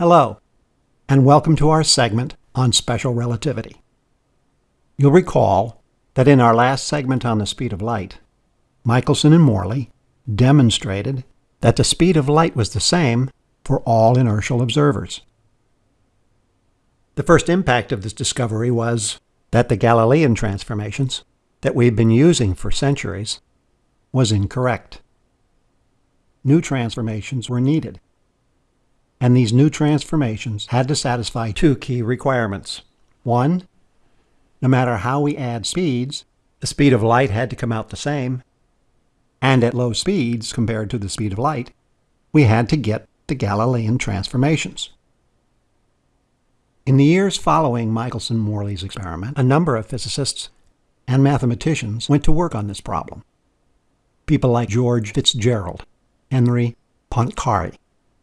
Hello, and welcome to our segment on special relativity. You'll recall that in our last segment on the speed of light, Michelson and Morley demonstrated that the speed of light was the same for all inertial observers. The first impact of this discovery was that the Galilean transformations that we've been using for centuries was incorrect. New transformations were needed and these new transformations had to satisfy two key requirements. One, no matter how we add speeds, the speed of light had to come out the same, and at low speeds compared to the speed of light, we had to get the Galilean transformations. In the years following Michelson-Morley's experiment, a number of physicists and mathematicians went to work on this problem. People like George Fitzgerald, Henri Poincaré,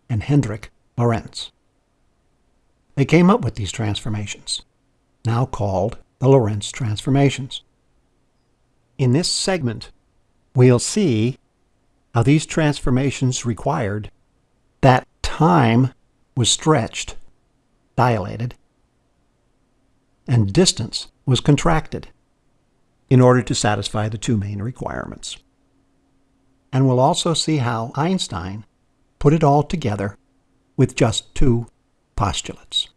and Hendrik Lorentz. They came up with these transformations, now called the Lorentz transformations. In this segment, we'll see how these transformations required that time was stretched, dilated, and distance was contracted in order to satisfy the two main requirements. And we'll also see how Einstein put it all together with just two postulates.